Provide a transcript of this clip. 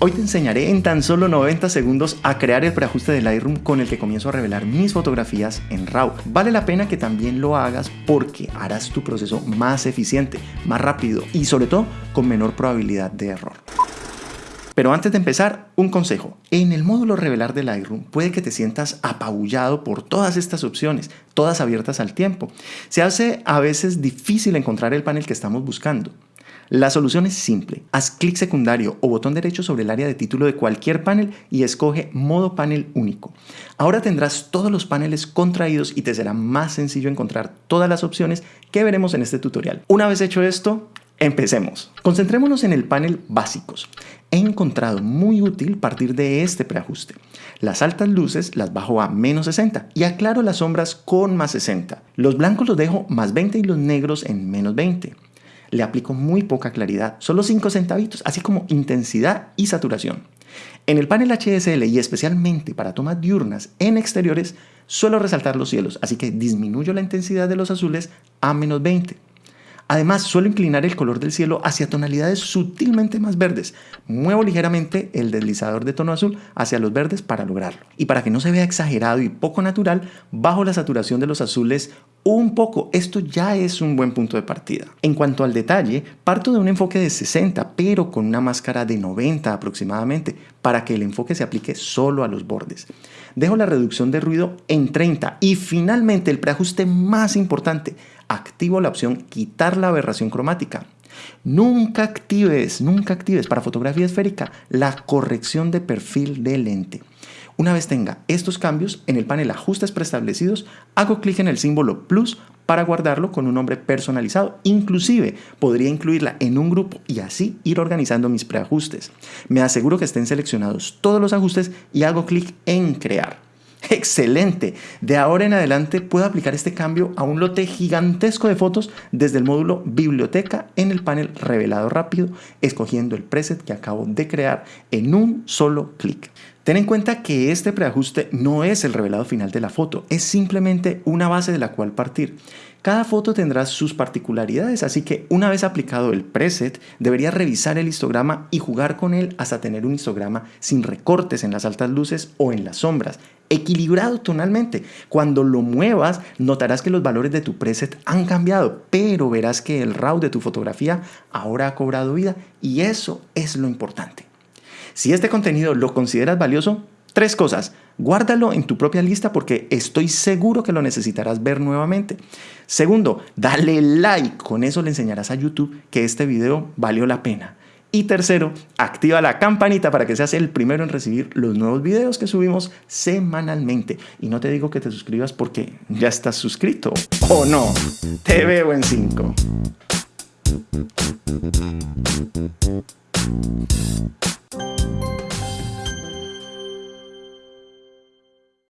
Hoy te enseñaré en tan solo 90 segundos a crear el preajuste de Lightroom con el que comienzo a revelar mis fotografías en RAW. Vale la pena que también lo hagas porque harás tu proceso más eficiente, más rápido y sobre todo con menor probabilidad de error. Pero antes de empezar, un consejo. En el módulo revelar de Lightroom puede que te sientas apabullado por todas estas opciones, todas abiertas al tiempo. Se hace a veces difícil encontrar el panel que estamos buscando. La solución es simple. Haz clic secundario o botón derecho sobre el área de título de cualquier panel y escoge modo panel único. Ahora tendrás todos los paneles contraídos y te será más sencillo encontrar todas las opciones que veremos en este tutorial. Una vez hecho esto, Empecemos. Concentrémonos en el panel básicos. He encontrado muy útil partir de este preajuste. Las altas luces las bajo a menos 60 y aclaro las sombras con más 60. Los blancos los dejo más 20 y los negros en menos 20 le aplico muy poca claridad, solo 5 centavitos, así como intensidad y saturación. En el panel HSL y especialmente para tomas diurnas en exteriores, suelo resaltar los cielos, así que disminuyo la intensidad de los azules a menos 20. Además, suelo inclinar el color del cielo hacia tonalidades sutilmente más verdes. Muevo ligeramente el deslizador de tono azul hacia los verdes para lograrlo. Y para que no se vea exagerado y poco natural, bajo la saturación de los azules un poco. Esto ya es un buen punto de partida. En cuanto al detalle, parto de un enfoque de 60, pero con una máscara de 90 aproximadamente, para que el enfoque se aplique solo a los bordes. Dejo la reducción de ruido en 30 y finalmente el preajuste más importante, activo la opción quitar la aberración cromática. Nunca actives, nunca actives para fotografía esférica la corrección de perfil de lente. Una vez tenga estos cambios, en el panel Ajustes preestablecidos, hago clic en el símbolo Plus para guardarlo con un nombre personalizado. Inclusive podría incluirla en un grupo y así ir organizando mis preajustes. Me aseguro que estén seleccionados todos los ajustes y hago clic en Crear. Excelente. De ahora en adelante puedo aplicar este cambio a un lote gigantesco de fotos desde el módulo Biblioteca en el panel Revelado Rápido, escogiendo el preset que acabo de crear en un solo clic. Ten en cuenta que este preajuste no es el revelado final de la foto, es simplemente una base de la cual partir. Cada foto tendrá sus particularidades, así que una vez aplicado el preset, deberías revisar el histograma y jugar con él hasta tener un histograma sin recortes en las altas luces o en las sombras, equilibrado tonalmente. Cuando lo muevas, notarás que los valores de tu preset han cambiado, pero verás que el RAW de tu fotografía ahora ha cobrado vida y eso es lo importante. Si este contenido lo consideras valioso, tres cosas. Guárdalo en tu propia lista porque estoy seguro que lo necesitarás ver nuevamente. Segundo, dale like. Con eso le enseñarás a YouTube que este video valió la pena. Y tercero, activa la campanita para que seas el primero en recibir los nuevos videos que subimos semanalmente. Y no te digo que te suscribas porque ya estás suscrito. ¿O no? Te veo en 5.